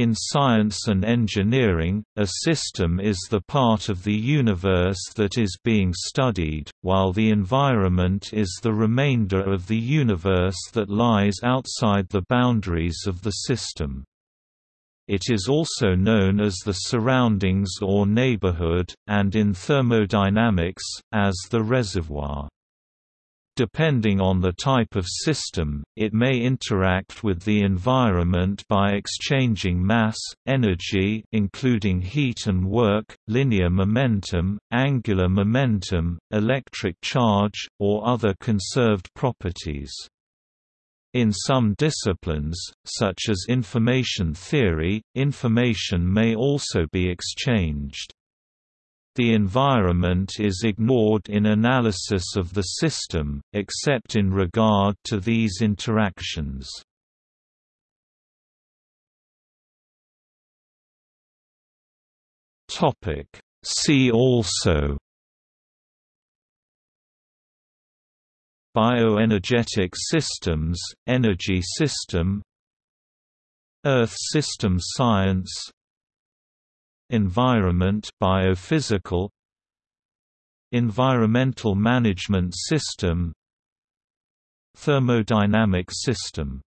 In science and engineering, a system is the part of the universe that is being studied, while the environment is the remainder of the universe that lies outside the boundaries of the system. It is also known as the surroundings or neighborhood, and in thermodynamics, as the reservoir. Depending on the type of system, it may interact with the environment by exchanging mass, energy including heat and work, linear momentum, angular momentum, electric charge, or other conserved properties. In some disciplines, such as information theory, information may also be exchanged. The environment is ignored in analysis of the system, except in regard to these interactions. Topic See also Bioenergetic systems, energy system Earth system science Environment biophysical Environmental management system Thermodynamic system